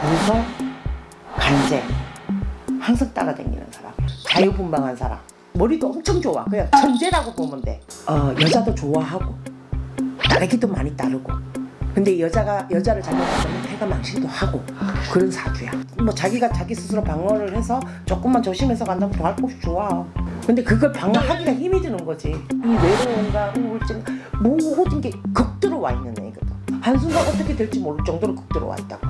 무서 간제 항상 따라다니는 사람 자유분방한 사람. 머리도 엄청 좋아. 그냥 천재라고 보면 돼. 어, 여자도 좋아하고 따르기도 많이 따르고. 근데 여자가 여자를 잘못하면 패가 망신도 하고. 그런 사주야. 뭐 자기가 자기 스스로 방어를 해서 조금만 조심해서 간다면 더할 곳이 좋아. 근데 그걸 방어하기가 힘이 드는 거지. 이 외로움과 우울증 모든 게 극도로 와 있는 애거든. 한순간 어떻게 될지 모를 정도로 극도로 와 있다고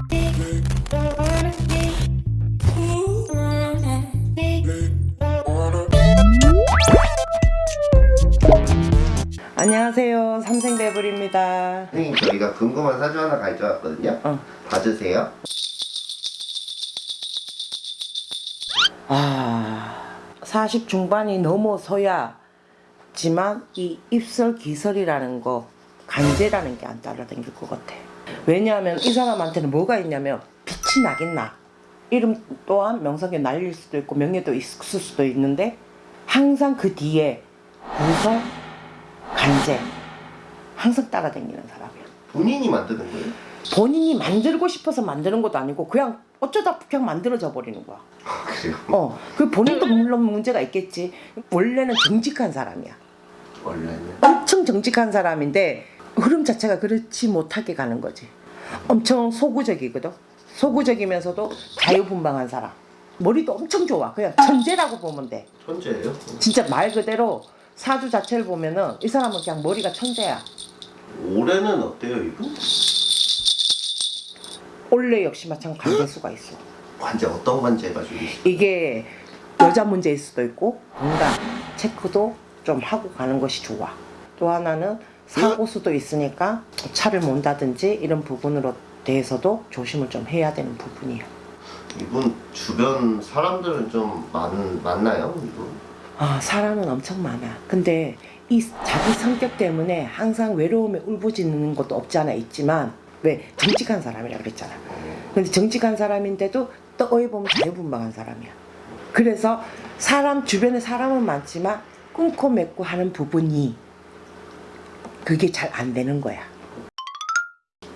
안녕하세요 삼생대불입니다 선생님 저희가 궁금한 사주 하나 가져왔거든요 어. 봐주세요 아, 40 중반이 넘어서야 지만 이 입설 기설이라는 거 간제라는 게 안 따라다닐 것 같아. 왜냐하면 이 사람한테는 뭐가 있냐면 빛이 나긴 나. 이름 또한 명성에 날릴 수도 있고 명예도 있을 수도 있는데 항상 그 뒤에 무서 간제 항상 따라다니는 사람이야. 본인이 만드는 거예요? 본인이 만들고 싶어서 만드는 것도 아니고 그냥 어쩌다 그냥 만들어져 버리는 거야. 아, 그래요? 어, 그 본인도 물론 문제가 있겠지. 원래는 정직한 사람이야. 원래는 엄청 정직한 사람인데 흐름 자체가 그렇지 못하게 가는 거지. 엄청 소구적이거든. 소구적이면서도 자유분방한 사람. 머리도 엄청 좋아. 그냥 천재라고 보면 돼. 천재예요? 진짜 말 그대로 사주 자체를 보면은 이 사람은 그냥 머리가 천재야. 올해는 어때요 이거? 원래 역시 마찬가지 관계수가 있어. 관제 어떤 관제가 좀 있어요? 이게 여자 문제일 수도 있고 뭔가 체크도 좀 하고 가는 것이 좋아. 또 하나는 사고 수도 있으니까 차를 몬다든지 이런 부분으로 대해서도 조심을 좀 해야 되는 부분이에요. 이분 주변 사람들은 좀 많, 많나요 이분? 아 사람은 엄청 많아. 근데 이 자기 성격 때문에 항상 외로움에 울부짖는 것도 없지 않아 있지만 왜 정직한 사람이라 그랬잖아. 근데 정직한 사람인데도 또 어이 보면 자유분방한 사람이야. 그래서 사람 주변에 사람은 많지만 끊고 맺고 하는 부분이 그게 잘 안 되는 거야.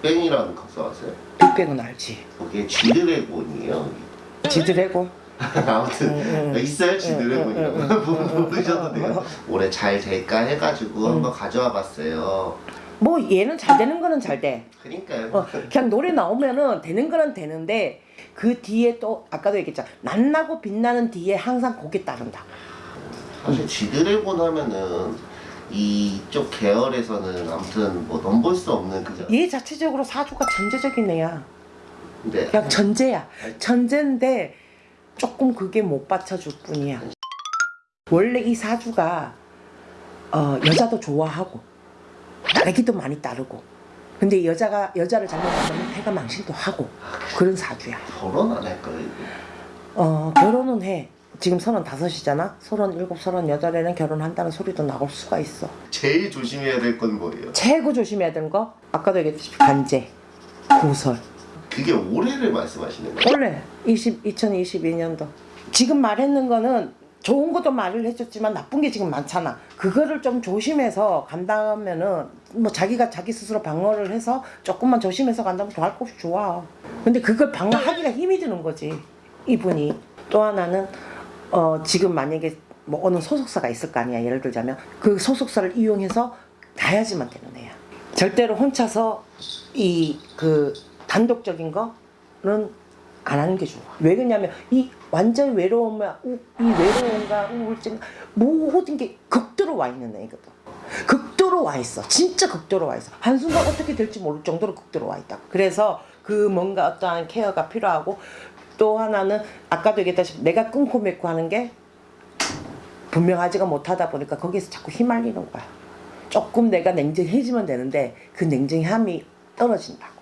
뺑이라는 가수 아세요? 빅뱅은 알지. 그게 지드래곤이에요 지드래곤. 아무튼 응, 응. 있어요 응, 응, 지드래곤이라고 모르셔도 돼요 올해 잘 될까 해가지고 한번 가져와 봤어요 뭐 얘는 잘 되는 거는 잘 돼. 그러니까요 어, 그냥 노래 나오면은 되는 거는 되는데 그 뒤에 또 아까도 얘기했잖아. 낫나고 빛나는 뒤에 항상 곡이 따른다. 사실 지드래곤 하면은 이쪽 계열에서는 아무튼 뭐 넘볼 수 없는 그죠? 얘 자체적으로 사주가 전제적인 애야. 근데 그냥 전제야. 전제인데 조금 그게 못 받쳐줄 뿐이야. 원래 이 사주가 어, 여자도 좋아하고 따르기도 많이 따르고 근데 여자가 여자를 잘못하면 패가 망신도 하고 그런 사주야. 결혼 안 할까요? 어, 결혼은 해. 지금 서른 다섯이잖아. 서른 일곱, 서른 여덟에는 결혼한다는 소리도 나올 수가 있어. 제일 조심해야 될 건 뭐예요? 최고 조심해야 되는 거 아까도 얘기했듯이 간제, 구설. 그게 올해를 말씀하시는 거예요? 원래 20, 2022년도 지금 말했는 거는 좋은 것도 말을 해줬지만 나쁜 게 지금 많잖아. 그거를 좀 조심해서 간다면은 뭐 자기가 자기 스스로 방어를 해서 조금만 조심해서 간다면 더할 곳이 좋아. 근데 그걸 방어하기가 힘이 드는 거지. 이분이. 또 하나는 어 지금 만약에 뭐 어느 소속사가 있을 거 아니야. 예를 들자면 그 소속사를 이용해서 가야지만 되는 애야. 절대로 혼자서 이 그 단독적인 거는 안 하는 게 좋아. 왜 그러냐면 이 완전 외로움과 우, 이 외로움과 우울증 모든 게 극도로 와 있는 애거든. 극도로 와 있어. 진짜 극도로 와 있어. 한순간 어떻게 될지 모를 정도로 극도로 와 있다. 그래서 그 뭔가 어떠한 케어가 필요하고 또 하나는 아까도 얘기했다시피 내가 끊고 맺고 하는 게 분명하지가 못하다 보니까 거기에서 자꾸 휘말리는 거야. 조금 내가 냉정해지면 되는데 그 냉정함이 떨어진다.